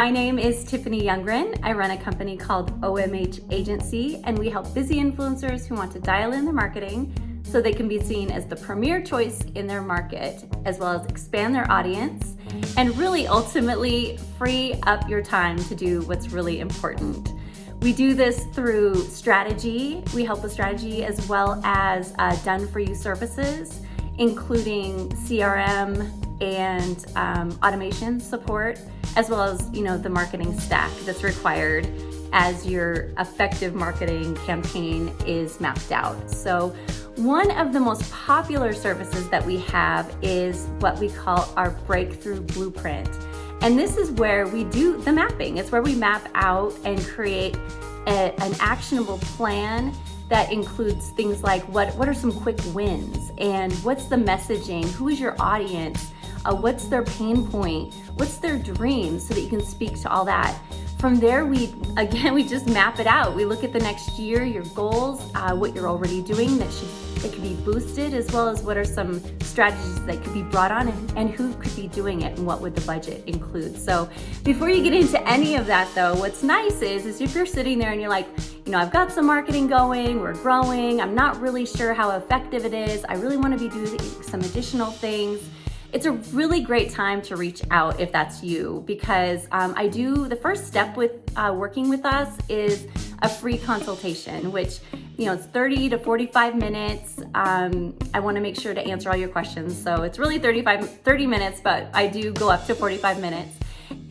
My name is Tiffany Youngren. I run a company called OMH Agency and we help busy influencers who want to dial in their marketing so they can be seen as the premier choice in their market as well as expand their audience and really ultimately free up your time to do what's really important. We do this through strategy. We help with strategy as well as uh, done-for-you services, including CRM and um, automation support, as well as you know the marketing stack that's required as your effective marketing campaign is mapped out. So one of the most popular services that we have is what we call our breakthrough blueprint. And this is where we do the mapping. It's where we map out and create a, an actionable plan that includes things like what, what are some quick wins and what's the messaging, who is your audience, uh, what's their pain point, what's their dream so that you can speak to all that. From there, we again, we just map it out. We look at the next year, your goals, uh, what you're already doing that should that could be boosted, as well as what are some strategies that could be brought on and, and who could be doing it and what would the budget include. So before you get into any of that though, what's nice is, is if you're sitting there and you're like, you know, I've got some marketing going, we're growing, I'm not really sure how effective it is, I really wanna be doing some additional things, it's a really great time to reach out if that's you because um, I do, the first step with uh, working with us is a free consultation, which, you know, it's 30 to 45 minutes. Um, I wanna make sure to answer all your questions. So it's really 35, 30 minutes, but I do go up to 45 minutes.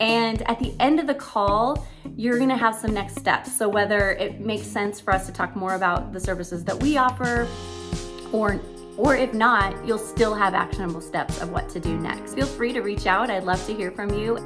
And at the end of the call, you're gonna have some next steps. So whether it makes sense for us to talk more about the services that we offer or or if not, you'll still have actionable steps of what to do next. Feel free to reach out. I'd love to hear from you.